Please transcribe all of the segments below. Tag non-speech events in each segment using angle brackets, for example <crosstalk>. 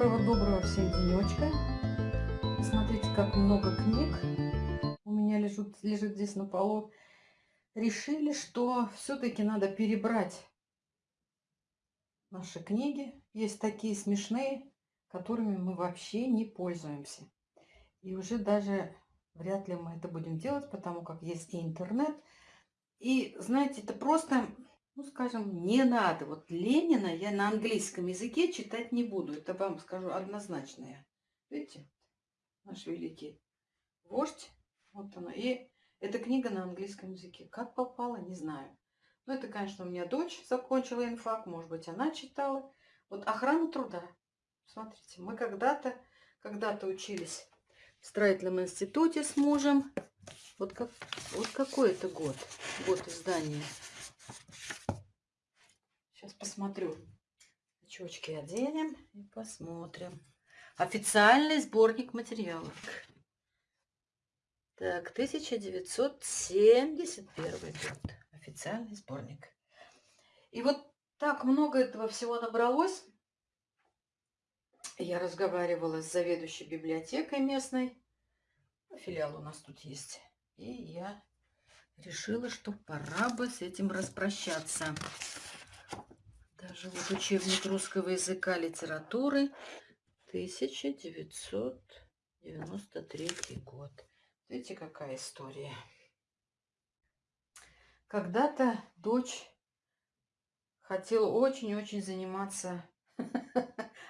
Доброго-доброго всем денечка. Смотрите, как много книг у меня лежит, лежит здесь на полу. Решили, что все-таки надо перебрать наши книги. Есть такие смешные, которыми мы вообще не пользуемся. И уже даже вряд ли мы это будем делать, потому как есть и интернет. И, знаете, это просто ну, скажем, не надо. Вот Ленина я на английском языке читать не буду. Это вам скажу однозначно. Я. Видите, наш великий вождь. Вот она. И эта книга на английском языке. Как попала, не знаю. Ну, это, конечно, у меня дочь закончила инфак. Может быть, она читала. Вот охрана труда. Смотрите, мы когда-то когда-то учились в строительном институте с мужем. Вот, как, вот какой это год, год издания. Сейчас посмотрю. Очечки оденем и посмотрим. Официальный сборник материалов. Так, 1971 год. Официальный сборник. И вот так много этого всего набралось. Я разговаривала с заведующей библиотекой местной. Филиал у нас тут есть. И я решила, что пора бы с этим распрощаться. Даже вот учебник русского языка литературы 1993 год. Видите, какая история. Когда-то дочь хотела очень-очень заниматься <laughs>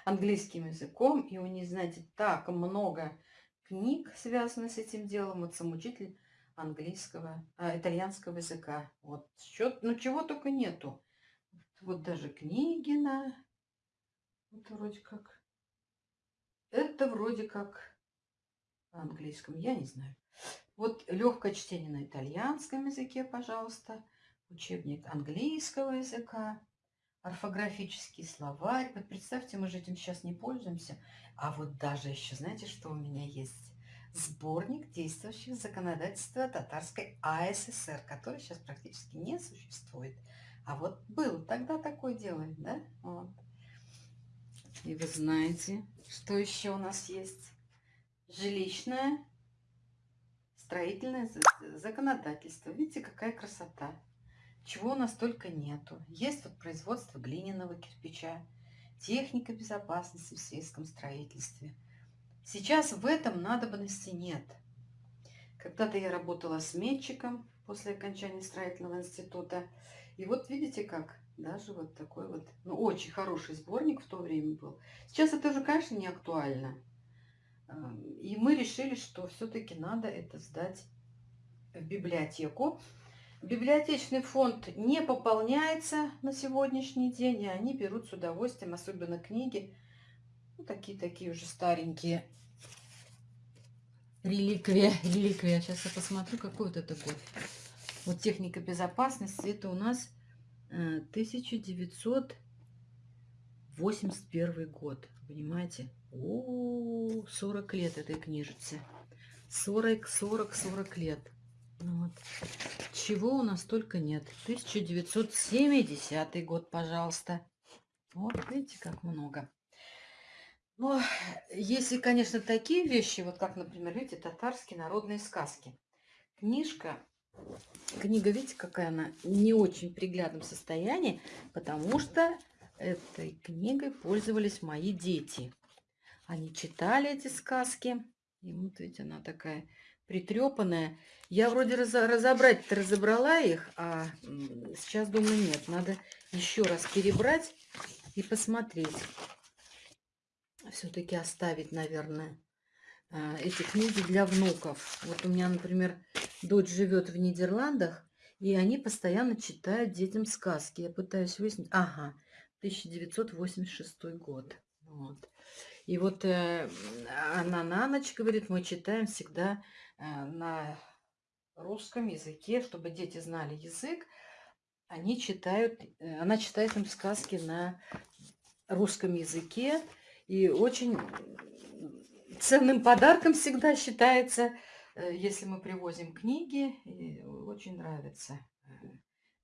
английским языком, и у нее, знаете, так много книг, связанных с этим делом. Вот сам учитель английского, а, итальянского языка. Вот, счет, ну чего только нету. Вот даже Книгина. Это вроде как... Это вроде как на английском, я не знаю. Вот легкое чтение на итальянском языке, пожалуйста. Учебник английского языка. Орфографический словарь. Вот представьте, мы же этим сейчас не пользуемся. А вот даже еще, знаете, что у меня есть? Сборник действующих законодательства татарской АССР, который сейчас практически не существует. А вот был тогда такое дело, да? Вот. И вы знаете, что еще у нас есть? Жилищное строительное законодательство. Видите, какая красота. Чего у нас только нету. Есть вот производство глиняного кирпича, техника безопасности в сельском строительстве. Сейчас в этом надобности нет. Когда-то я работала сметчиком после окончания строительного института. И вот видите как, даже вот такой вот, ну, очень хороший сборник в то время был. Сейчас это уже, конечно, не актуально. И мы решили, что все-таки надо это сдать в библиотеку. Библиотечный фонд не пополняется на сегодняшний день, и они берут с удовольствием, особенно книги, ну, такие-такие уже старенькие. Реликвия, <laughs> реликвия. Сейчас я посмотрю, какой вот это год. Вот техника безопасности, это у нас 1981 э, год. Понимаете? О, 40 лет этой книжице. 40, 40, 40 лет. Ну вот. Чего у нас только нет. 1970 год, пожалуйста. Вот, видите, как много. Но если, конечно, такие вещи, вот как, например, видите, татарские народные сказки. Книжка Книга, видите, какая она не очень приглядном состоянии, потому что этой книгой пользовались мои дети. Они читали эти сказки. И вот видите, она такая притрепанная. Я вроде раз, разобрать-то разобрала их, а сейчас думаю, нет. Надо еще раз перебрать и посмотреть. Все-таки оставить, наверное, а, эти книги для внуков. Вот у меня, например, дочь живет в Нидерландах, и они постоянно читают детям сказки. Я пытаюсь выяснить. Ага, 1986 год. Вот. И вот э, она на ночь говорит, мы читаем всегда э, на русском языке, чтобы дети знали язык. Они читают, э, она читает им сказки на русском языке. И очень ценным подарком всегда считается если мы привозим книги, очень нравится э,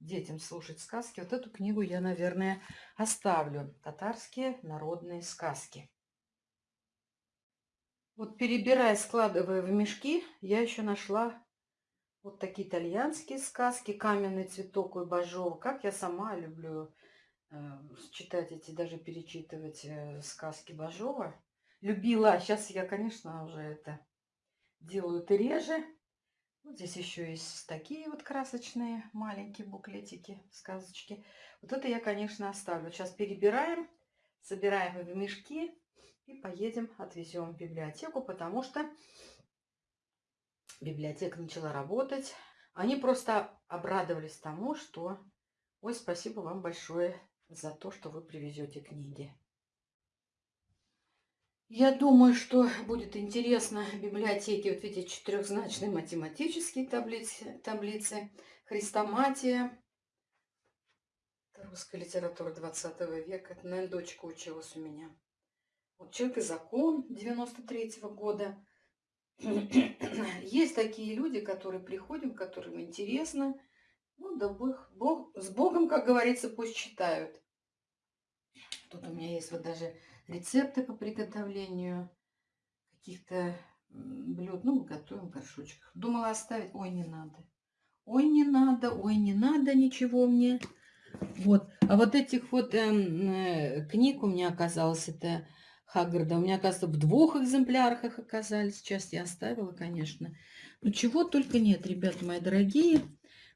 детям слушать сказки. Вот эту книгу я, наверное, оставлю. Татарские народные сказки. Вот перебирая, складывая в мешки, я еще нашла вот такие итальянские сказки, каменный цветок и бажов. Как я сама люблю э, читать эти, даже перечитывать э, сказки Бажова. Любила, сейчас я, конечно, уже это делаю это реже. Вот здесь еще есть такие вот красочные маленькие буклетики, сказочки. Вот это я, конечно, оставлю. Сейчас перебираем, собираем в мешки и поедем, отвезем в библиотеку, потому что библиотека начала работать. Они просто обрадовались тому, что... Ой, спасибо вам большое за то, что вы привезете книги. Я думаю, что будет интересно в библиотеке вот эти четырехзначные математические таблицы, таблицы хрестоматия, русская литература 20 века. Это, наверное, дочка училась у меня. Вот «Человек и закон» 93 -го года. <clears throat> Есть такие люди, которые приходят, которым интересно. Ну, да Бог, Бог, с Богом, как говорится, пусть читают. Тут у меня есть вот даже рецепты по приготовлению каких-то блюд. Ну, мы готовим в горшочках. Думала оставить. Ой, не надо. Ой, не надо. Ой, не надо ничего мне. Вот. А вот этих вот эм, э, книг у меня оказалось, это Хаггарда. У меня, оказывается, в двух экземплярах их оказались. Сейчас я оставила, конечно. Ну, чего только нет, ребята мои дорогие.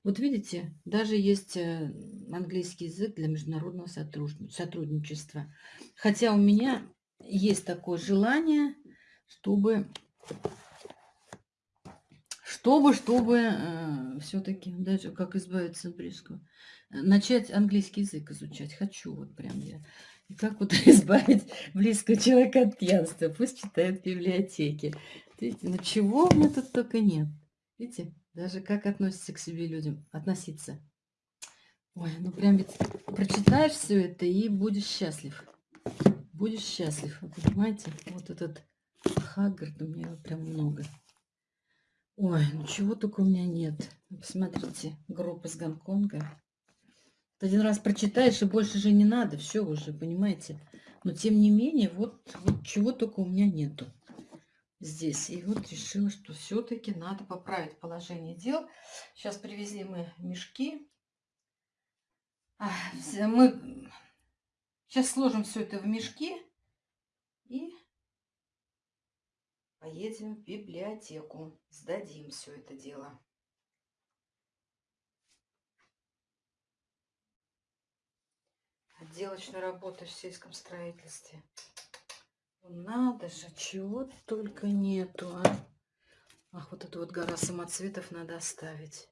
Вот видите, даже есть э, английский язык для международного сотрудничества. Хотя у меня есть такое желание, чтобы, чтобы, чтобы э, все-таки, как избавиться от близкого, начать английский язык изучать. Хочу вот прям я. И как вот <laughs> избавить близкого человека от пьянства? Пусть читает в библиотеке. Видите, ну чего у меня тут только нет. Видите? Даже как относятся к себе людям. Относиться. Ой, ну прям ведь прочитаешь все это и будешь счастлив. Будешь счастлив. Вы понимаете? Вот этот Хаггард у меня прям много. Ой, ну чего только у меня нет. Посмотрите, группа из Гонконга. Один раз прочитаешь, и больше же не надо. Все уже, понимаете? Но тем не менее, вот, вот чего только у меня нету здесь. И вот решила, что все-таки надо поправить положение дел. Сейчас привезли мы мешки. Мы сейчас сложим все это в мешки и поедем в библиотеку. Сдадим все это дело. Отделочная работа в сельском строительстве. Надо же, чего только нету, а. Ах, вот эту вот гора самоцветов надо оставить.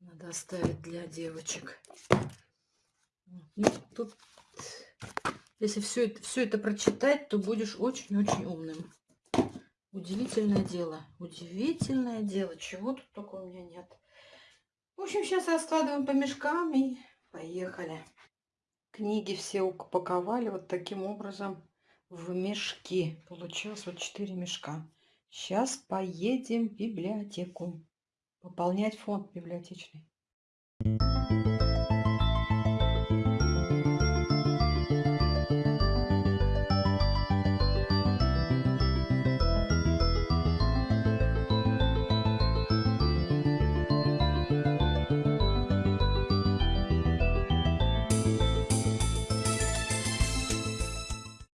Надо оставить для девочек. Ну, тут, если все это, все это прочитать, то будешь очень-очень умным. Удивительное дело. Удивительное дело. Чего тут только у меня нет. В общем, сейчас раскладываем по мешкам и поехали. Книги все упаковали вот таким образом в мешки. Получилось вот 4 мешка. Сейчас поедем в библиотеку. Пополнять фонд библиотечный.